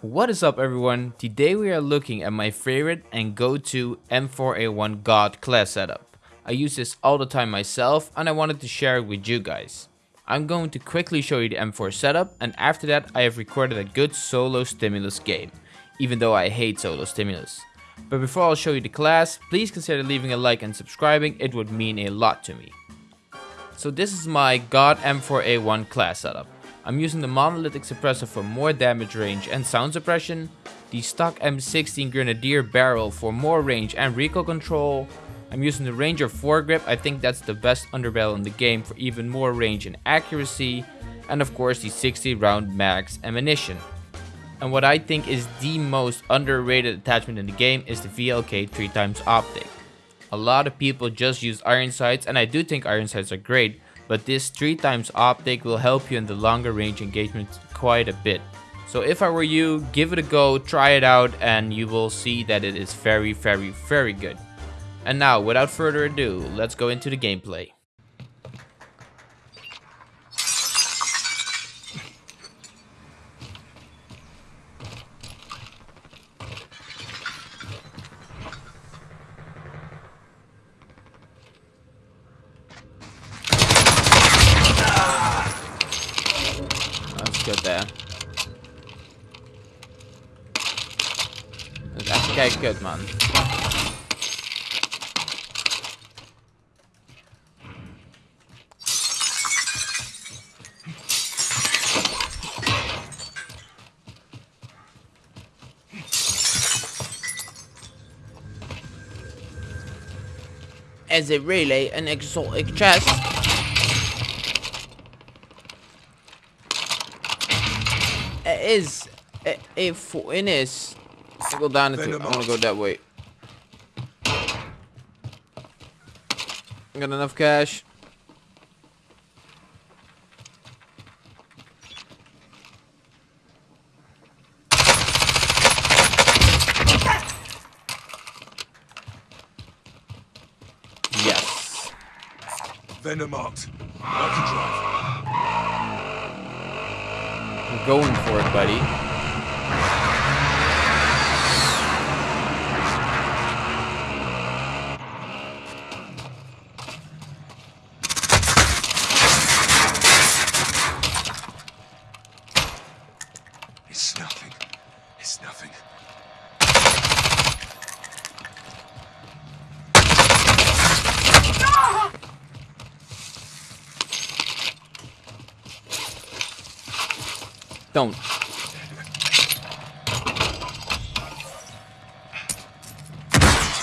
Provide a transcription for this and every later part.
What is up everyone? Today we are looking at my favorite and go-to M4A1 God class setup. I use this all the time myself and I wanted to share it with you guys. I'm going to quickly show you the M4 setup and after that I have recorded a good solo stimulus game, even though I hate solo stimulus. But before I'll show you the class, please consider leaving a like and subscribing, it would mean a lot to me. So this is my God M4A1 class setup. I'm using the monolithic suppressor for more damage range and sound suppression, the stock M16 Grenadier barrel for more range and recoil control, I'm using the Ranger foregrip, I think that's the best underbarrel in the game for even more range and accuracy, and of course the 60 round max ammunition. And what I think is the most underrated attachment in the game is the VLK 3x optic. A lot of people just use iron sights and I do think iron sights are great, but this 3 times optic will help you in the longer range engagements quite a bit. So if I were you, give it a go, try it out, and you will see that it is very, very, very good. And now, without further ado, let's go into the gameplay. good there. That's okay, good man. Is it really an exotic chest? it is a, a it is. Let's go down into. I want to go that way. Got enough cash. Yes. Vendor marked. I can drive. I'm going for it, buddy. Don't.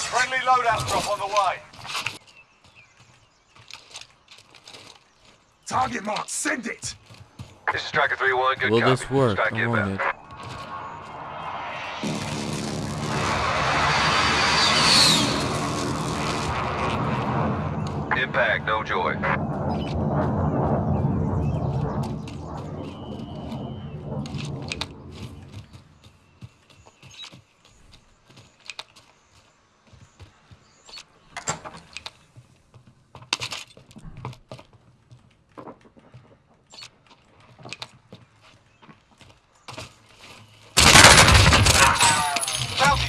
Friendly loadout drop on the way. Target mark, send it! This is Striker 3-1, good Will copy. this work? Strike I want it. Impact, no joy.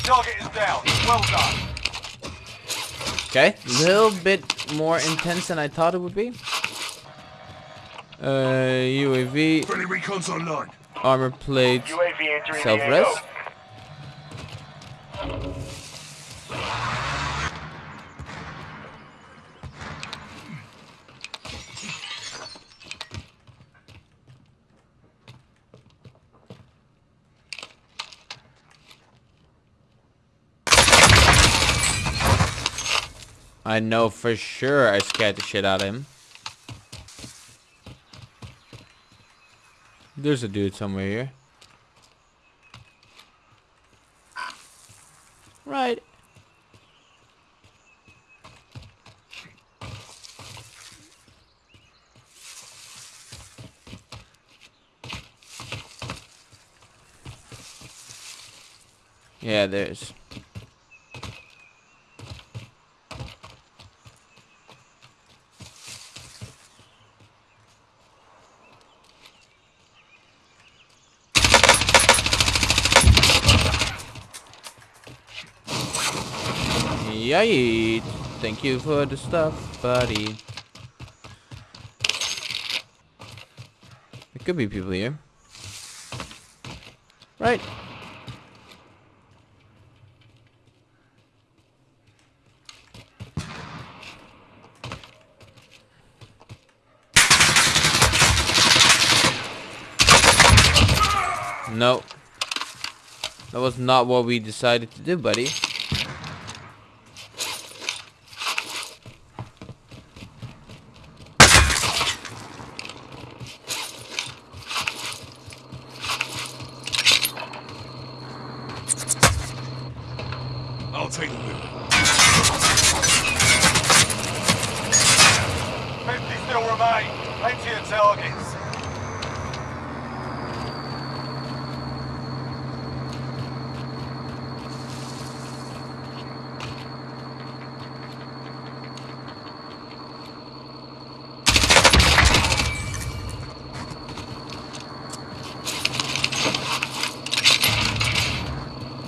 Target is down. Well done. Okay, a little bit more intense than I thought it would be. Uh, UAV, Friendly recon's online. armor plate, UAV entering self-res. I know for sure I scared the shit out of him. There's a dude somewhere here. Right. Yeah, there's. Yay! Thank you for the stuff, buddy. There could be people here. Right. No. That was not what we decided to do, buddy. Wheel. 50 still remain. Plenty of targets.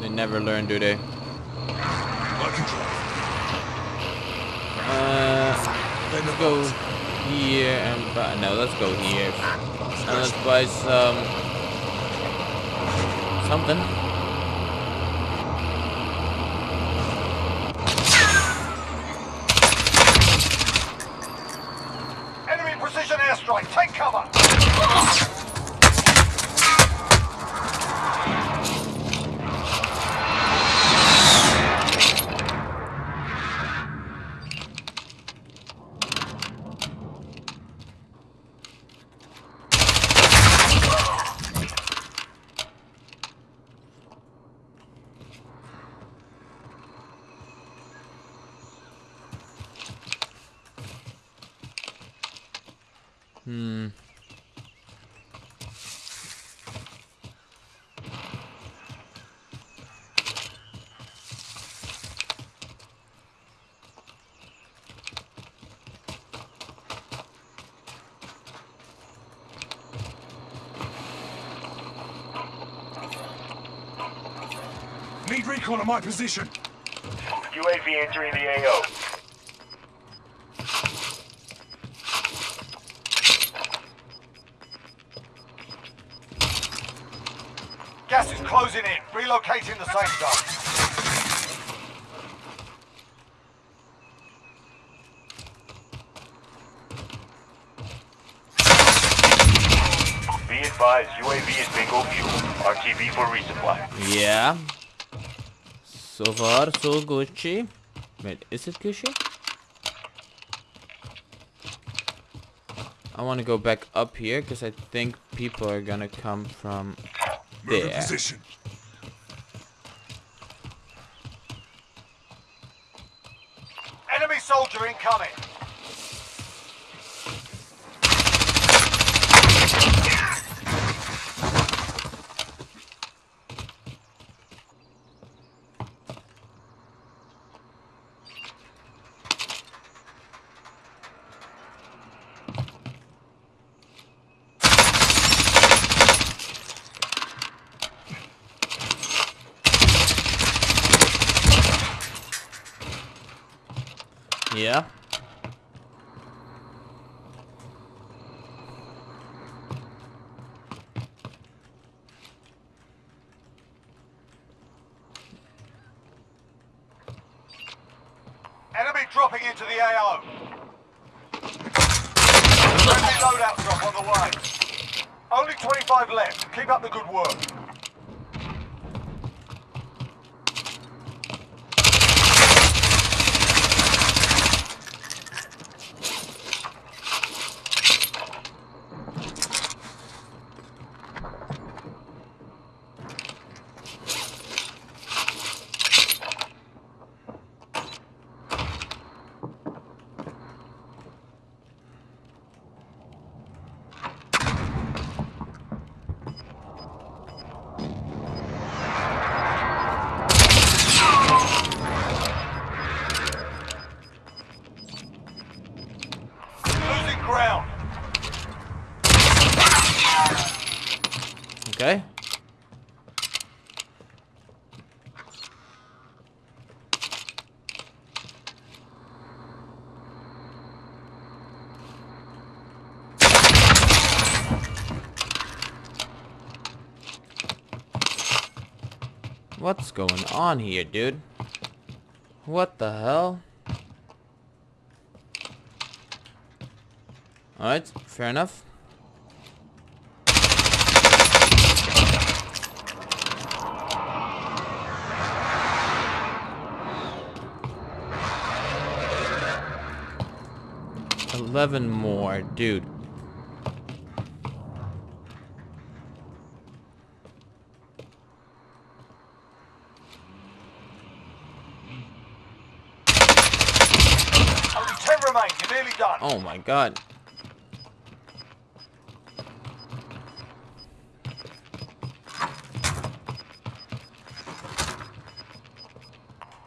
They never learn, do they? I can drive. Uh, Then let's go here and buy. No, let's go here. And let's buy some. Something. Need recon on my position. UAV entering the AO. Gas is closing in. Relocating the safe zone. Be advised, UAV is bingo fuel. RTB for resupply. Yeah. So far, so Gucci. Wait, is it Gucci? I want to go back up here because I think people are gonna come from Move in there. position. Enemy soldier incoming. Yeah. Enemy dropping into the AO. Friendly loadout drop on the way. Only 25 left. Keep up the good work. Okay. What's going on here, dude? What the hell? Alright, fair enough. Eleven more, dude. Only 10 remain. You're nearly done. Oh my god.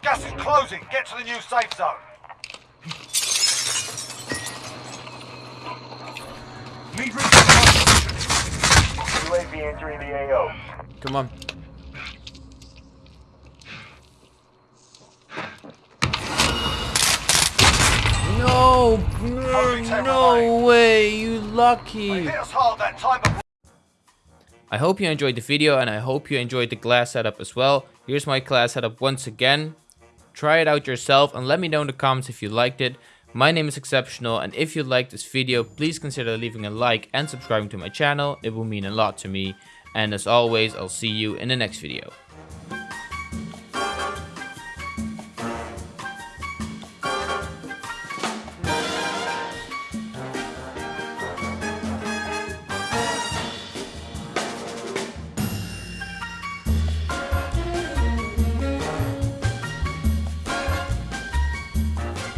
Gas is closing. Get to the new safe zone. Need recon on my position. UAV entering the AO. Come on. No, no, no way, you lucky. hit us hard that time, but I hope you enjoyed the video and I hope you enjoyed the class setup as well. Here's my class setup once again. Try it out yourself and let me know in the comments if you liked it. My name is Exceptional and if you liked this video, please consider leaving a like and subscribing to my channel. It will mean a lot to me. And as always, I'll see you in the next video.